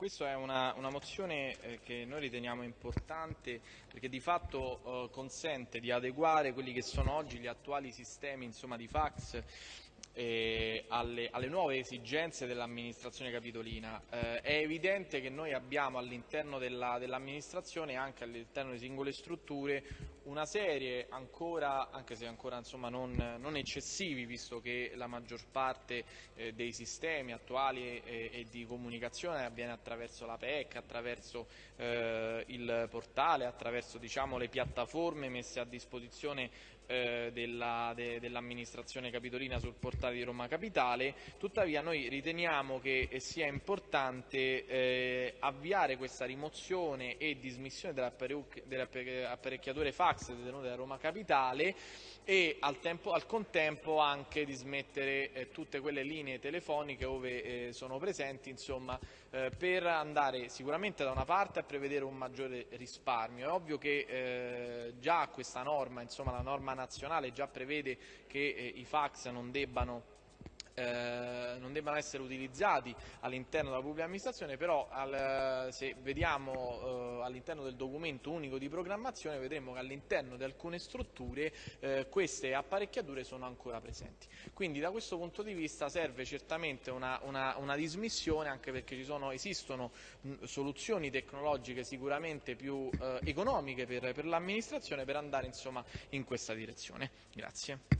Questa è una, una mozione eh, che noi riteniamo importante perché di fatto eh, consente di adeguare quelli che sono oggi gli attuali sistemi insomma, di fax eh, alle, alle, nuove esigenze dell'amministrazione capitolina. Eh, è evidente che noi abbiamo all'interno dell'amministrazione dell e anche all'interno di singole strutture una serie ancora, anche se ancora insomma, non, non, eccessivi, visto che la maggior parte eh, dei sistemi attuali e, e, di comunicazione avviene attraverso la PEC, attraverso eh, il portale, attraverso diciamo, le piattaforme messe a disposizione eh, dell'amministrazione dell capitolina sul portale di Roma Capitale, tuttavia noi riteniamo che sia importante eh, avviare questa rimozione e dismissione dell'apparecchiatore fax tasse detenute da Roma Capitale e al, tempo, al contempo anche di smettere eh, tutte quelle linee telefoniche dove eh, sono presenti insomma, eh, per andare sicuramente da una parte a prevedere un maggiore risparmio. È ovvio che eh, già questa norma, insomma, la norma nazionale già prevede che eh, i fax non debbano eh, non debbano essere utilizzati all'interno della pubblica amministrazione, però al, se vediamo eh, all'interno del documento unico di programmazione vedremo che all'interno di alcune strutture eh, queste apparecchiature sono ancora presenti. Quindi da questo punto di vista serve certamente una, una, una dismissione anche perché sono, esistono soluzioni tecnologiche sicuramente più eh, economiche per, per l'amministrazione per andare insomma, in questa direzione. Grazie.